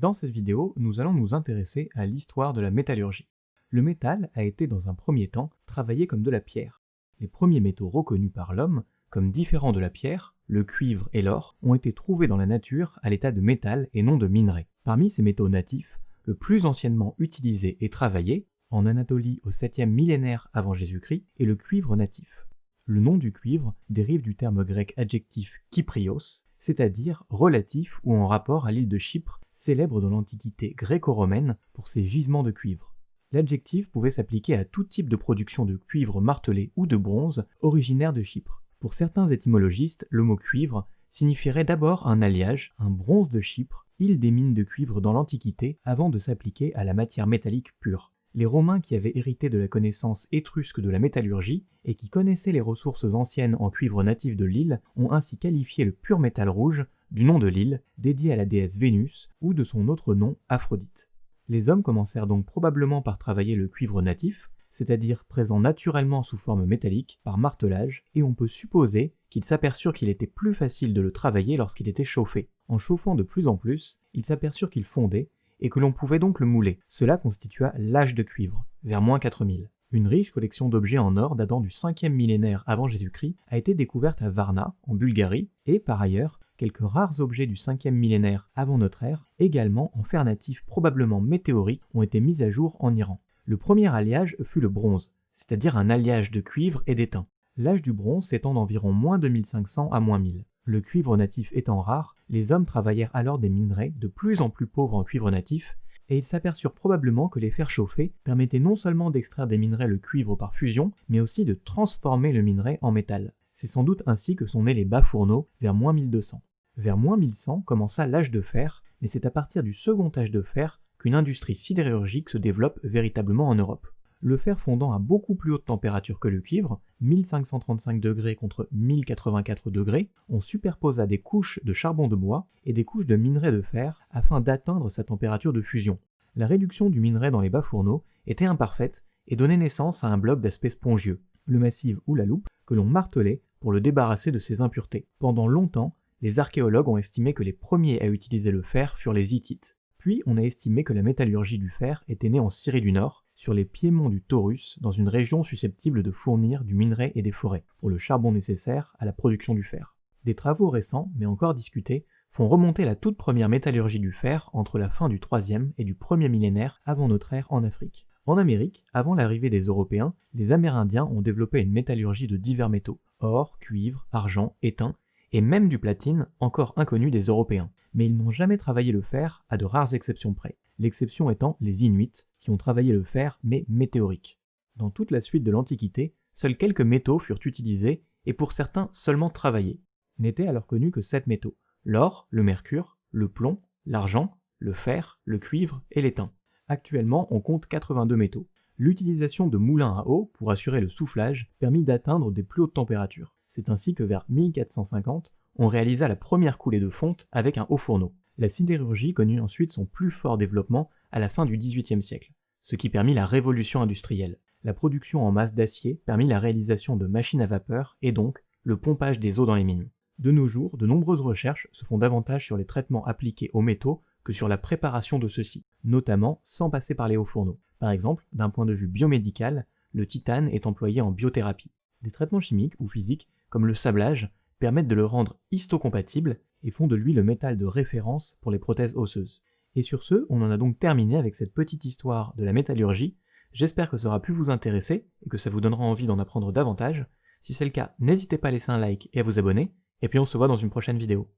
Dans cette vidéo, nous allons nous intéresser à l'histoire de la métallurgie. Le métal a été dans un premier temps travaillé comme de la pierre. Les premiers métaux reconnus par l'homme comme différents de la pierre, le cuivre et l'or, ont été trouvés dans la nature à l'état de métal et non de minerai. Parmi ces métaux natifs, le plus anciennement utilisé et travaillé, en Anatolie au 7e millénaire avant Jésus-Christ, est le cuivre natif. Le nom du cuivre dérive du terme grec adjectif kyprios, c'est-à-dire relatif ou en rapport à l'île de Chypre, célèbre dans l'Antiquité gréco-romaine pour ses gisements de cuivre. L'adjectif pouvait s'appliquer à tout type de production de cuivre martelé ou de bronze originaire de Chypre. Pour certains étymologistes, le mot cuivre signifierait d'abord un alliage, un bronze de Chypre, île des mines de cuivre dans l'Antiquité, avant de s'appliquer à la matière métallique pure. Les Romains qui avaient hérité de la connaissance étrusque de la métallurgie et qui connaissaient les ressources anciennes en cuivre natif de l'île ont ainsi qualifié le pur métal rouge du nom de l'île, dédié à la déesse Vénus, ou de son autre nom, Aphrodite. Les hommes commencèrent donc probablement par travailler le cuivre natif, c'est-à-dire présent naturellement sous forme métallique, par martelage, et on peut supposer qu'ils s'aperçurent qu'il était plus facile de le travailler lorsqu'il était chauffé. En chauffant de plus en plus, ils s'aperçurent qu'il fondait, et que l'on pouvait donc le mouler. Cela constitua l'âge de cuivre, vers moins 4000. Une riche collection d'objets en or datant du 5e millénaire avant Jésus-Christ a été découverte à Varna, en Bulgarie, et par ailleurs, quelques rares objets du 5e millénaire avant notre ère, également en fer natif probablement météorique, ont été mis à jour en Iran. Le premier alliage fut le bronze, c'est-à-dire un alliage de cuivre et d'étain. L'âge du bronze s'étend d'environ moins 2500 à moins 1000. Le cuivre natif étant rare, les hommes travaillèrent alors des minerais de plus en plus pauvres en cuivre natif, et ils s'aperçurent probablement que les fers chauffés permettaient non seulement d'extraire des minerais le cuivre par fusion, mais aussi de transformer le minerai en métal. C'est sans doute ainsi que sont nés les bas fourneaux vers moins 1200. Vers moins 1100 commença l'âge de fer, mais c'est à partir du second âge de fer qu'une industrie sidérurgique se développe véritablement en Europe le fer fondant à beaucoup plus haute température que le cuivre, 1535 degrés contre 1084 degrés, on superposa des couches de charbon de bois et des couches de minerai de fer afin d'atteindre sa température de fusion. La réduction du minerai dans les bas fourneaux était imparfaite et donnait naissance à un bloc d'aspect spongieux, le massif ou la loupe, que l'on martelait pour le débarrasser de ses impuretés. Pendant longtemps, les archéologues ont estimé que les premiers à utiliser le fer furent les Hittites. Puis on a estimé que la métallurgie du fer était née en Syrie du Nord, sur les piémonts du Taurus, dans une région susceptible de fournir du minerai et des forêts, pour le charbon nécessaire à la production du fer. Des travaux récents, mais encore discutés, font remonter la toute première métallurgie du fer entre la fin du 3e et du 1er millénaire avant notre ère en Afrique. En Amérique, avant l'arrivée des Européens, les Amérindiens ont développé une métallurgie de divers métaux, or, cuivre, argent, étain, et même du platine, encore inconnu des Européens. Mais ils n'ont jamais travaillé le fer, à de rares exceptions près l'exception étant les Inuits, qui ont travaillé le fer mais météorique. Dans toute la suite de l'Antiquité, seuls quelques métaux furent utilisés et pour certains seulement travaillés. N'étaient alors connus que sept métaux l'or, le mercure, le plomb, l'argent, le fer, le cuivre et l'étain. Actuellement, on compte 82 métaux. L'utilisation de moulins à eau pour assurer le soufflage permit d'atteindre des plus hautes températures. C'est ainsi que vers 1450, on réalisa la première coulée de fonte avec un haut fourneau. La sidérurgie connut ensuite son plus fort développement à la fin du XVIIIe siècle, ce qui permit la révolution industrielle. La production en masse d'acier permit la réalisation de machines à vapeur et donc le pompage des eaux dans les mines. De nos jours, de nombreuses recherches se font davantage sur les traitements appliqués aux métaux que sur la préparation de ceux-ci, notamment sans passer par les hauts fourneaux. Par exemple, d'un point de vue biomédical, le titane est employé en biothérapie. Des traitements chimiques ou physiques, comme le sablage, permettent de le rendre histocompatible et font de lui le métal de référence pour les prothèses osseuses. Et sur ce, on en a donc terminé avec cette petite histoire de la métallurgie. J'espère que ça aura pu vous intéresser et que ça vous donnera envie d'en apprendre davantage. Si c'est le cas, n'hésitez pas à laisser un like et à vous abonner, et puis on se voit dans une prochaine vidéo.